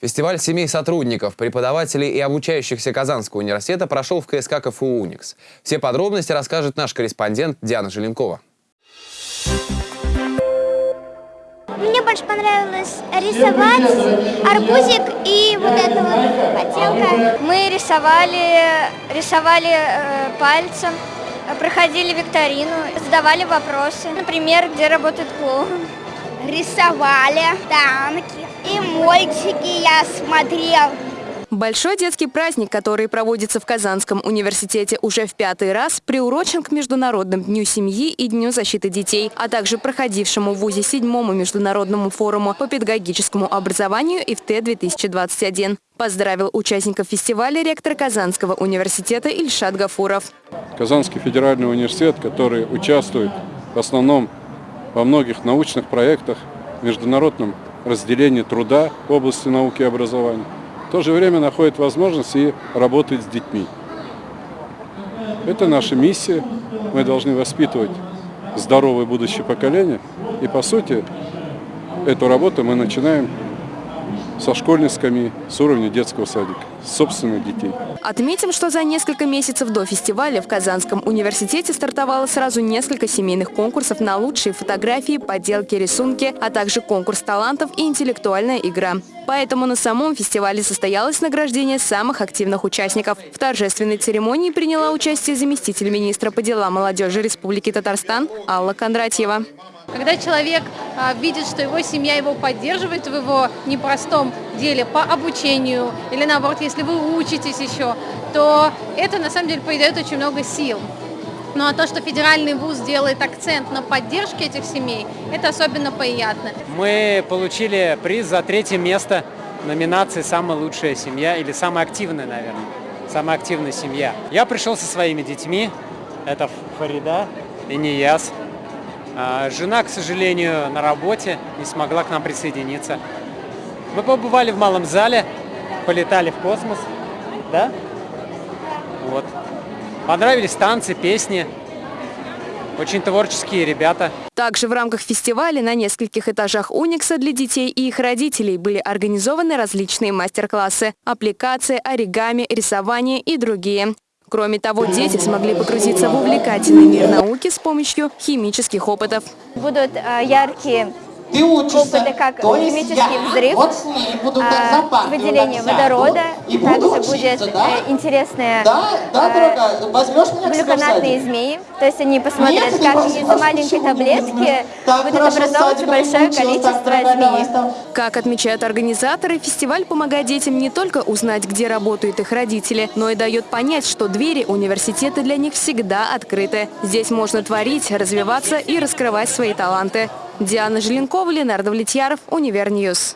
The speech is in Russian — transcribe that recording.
Фестиваль семей сотрудников, преподавателей и обучающихся Казанского университета прошел в КСК КФУ «Уникс». Все подробности расскажет наш корреспондент Диана Желенкова. Мне больше понравилось рисовать арбузик и вот эта вот поделка. Мы рисовали, рисовали э, пальцем, проходили викторину, задавали вопросы. Например, где работает клоун. Рисовали танки и мультики я смотрел. Большой детский праздник, который проводится в Казанском университете уже в пятый раз, приурочен к Международному дню семьи и Дню защиты детей, а также проходившему в ВУЗе седьмому международному форуму по педагогическому образованию ИФТ-2021. Поздравил участников фестиваля ректор Казанского университета Ильшат Гафуров. Казанский федеральный университет, который участвует в основном во многих научных проектах, международном разделении труда в области науки и образования, в то же время находит возможность и работать с детьми. Это наша миссия. Мы должны воспитывать здоровое будущее поколение. И по сути, эту работу мы начинаем со школьной скамьи, с уровня детского садика собственных детей. Отметим, что за несколько месяцев до фестиваля в Казанском университете стартовало сразу несколько семейных конкурсов на лучшие фотографии, поделки, рисунки, а также конкурс талантов и интеллектуальная игра. Поэтому на самом фестивале состоялось награждение самых активных участников. В торжественной церемонии приняла участие заместитель министра по делам молодежи Республики Татарстан Алла Кондратьева. Когда человек а, видит, что его семья его поддерживает в его непростом деле по обучению, или наоборот, если вы учитесь еще, то это на самом деле придает очень много сил. Ну а то, что федеральный вуз делает акцент на поддержке этих семей, это особенно приятно. Мы получили приз за третье место номинации «Самая лучшая семья» или «Самая активная», наверное. «Самая активная семья». Я пришел со своими детьми. Это Фарида и Нияс. А, жена, к сожалению, на работе, не смогла к нам присоединиться. Мы побывали в малом зале, полетали в космос, да? Вот. Понравились танцы, песни. Очень творческие ребята. Также в рамках фестиваля на нескольких этажах Уникса для детей и их родителей были организованы различные мастер-классы, аппликации, оригами, рисование и другие. Кроме того, дети смогли погрузиться в увлекательный мир науки с помощью химических опытов. Будут э, яркие ты учишься, опыты, как то химический я взрыв, вот с ней буду а, выделение водорода, и также будет да? э, интересные да, да, э, глюконатные змеи, то есть они посмотрят, Нет, как из маленькой таблетки будет образовываться большое количество змей. Как отмечают организаторы, фестиваль помогает детям не только узнать, где работают их родители, но и дает понять, что двери университета для них всегда открыты. Здесь можно творить, развиваться и раскрывать свои таланты. Диана Желенкова, Ленар Давлетьяров, Univer News.